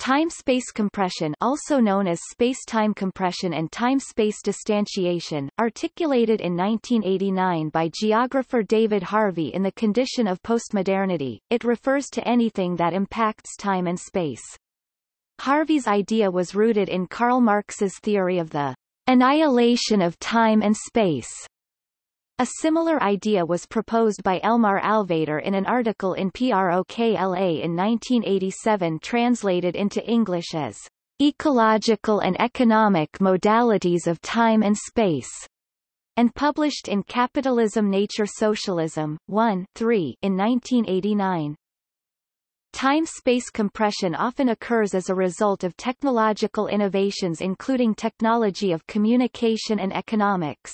Time-space compression also known as space-time compression and time-space distantiation, articulated in 1989 by geographer David Harvey in The Condition of Postmodernity, it refers to anything that impacts time and space. Harvey's idea was rooted in Karl Marx's theory of the annihilation of time and space. A similar idea was proposed by Elmar Altvater in an article in PROKLA in 1987 translated into English as Ecological and Economic Modalities of Time and Space, and published in Capitalism Nature Socialism, 1 3 in 1989. Time-space compression often occurs as a result of technological innovations including technology of communication and economics.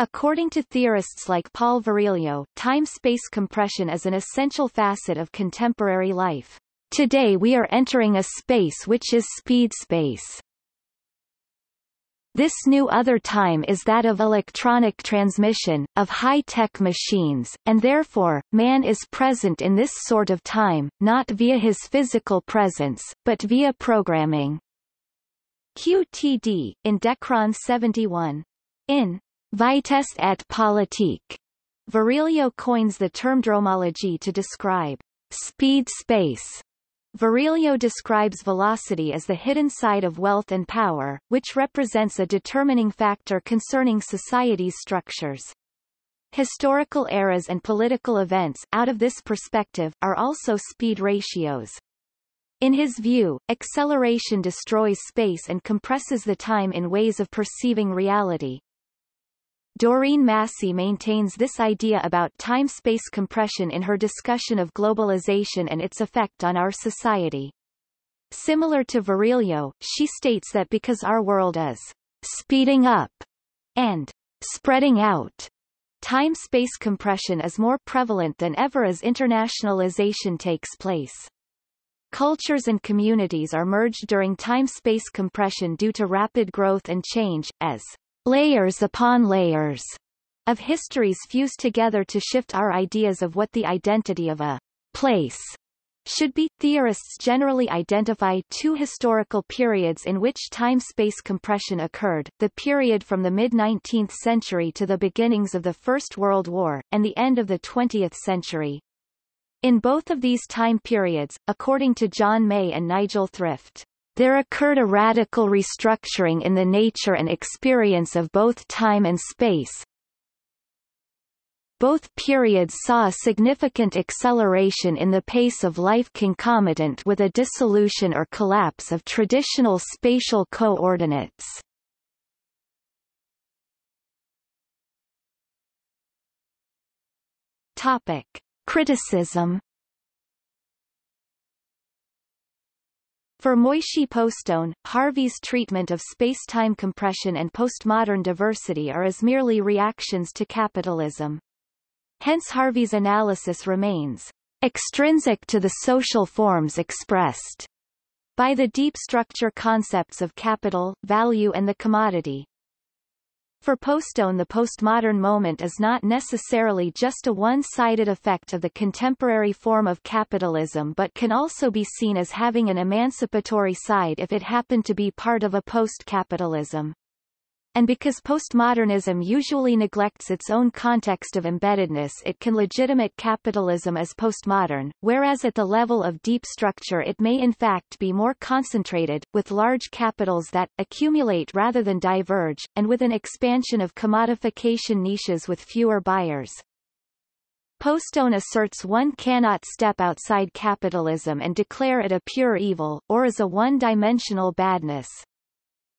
According to theorists like Paul Virilio, time-space compression is an essential facet of contemporary life. Today we are entering a space which is speed space. This new other time is that of electronic transmission, of high-tech machines, and therefore, man is present in this sort of time, not via his physical presence, but via programming. QTD, in Decron 71. In Vitesse et politique. Virilio coins the term dromology to describe speed space. Virilio describes velocity as the hidden side of wealth and power, which represents a determining factor concerning society's structures. Historical eras and political events, out of this perspective, are also speed ratios. In his view, acceleration destroys space and compresses the time in ways of perceiving reality. Doreen Massey maintains this idea about time-space compression in her discussion of globalization and its effect on our society. Similar to Virilio, she states that because our world is speeding up and spreading out, time-space compression is more prevalent than ever as internationalization takes place. Cultures and communities are merged during time-space compression due to rapid growth and change, as layers upon layers of histories fuse together to shift our ideas of what the identity of a place should be. Theorists generally identify two historical periods in which time-space compression occurred, the period from the mid-19th century to the beginnings of the First World War, and the end of the 20th century. In both of these time periods, according to John May and Nigel Thrift, there occurred a radical restructuring in the nature and experience of both time and space. Both periods saw a significant acceleration in the pace of life concomitant with a dissolution or collapse of traditional spatial coordinates. Topic. Criticism For Moishe Postone, Harvey's treatment of space-time compression and postmodern diversity are as merely reactions to capitalism. Hence Harvey's analysis remains extrinsic to the social forms expressed by the deep structure concepts of capital, value and the commodity. For Postone the postmodern moment is not necessarily just a one-sided effect of the contemporary form of capitalism but can also be seen as having an emancipatory side if it happened to be part of a post-capitalism and because postmodernism usually neglects its own context of embeddedness it can legitimate capitalism as postmodern, whereas at the level of deep structure it may in fact be more concentrated, with large capitals that, accumulate rather than diverge, and with an expansion of commodification niches with fewer buyers. Postone asserts one cannot step outside capitalism and declare it a pure evil, or as a one-dimensional badness.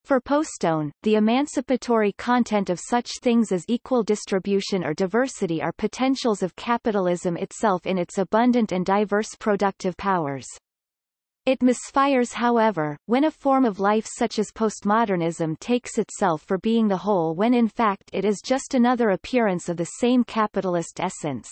For Postone, the emancipatory content of such things as equal distribution or diversity are potentials of capitalism itself in its abundant and diverse productive powers. It misfires however, when a form of life such as postmodernism takes itself for being the whole when in fact it is just another appearance of the same capitalist essence.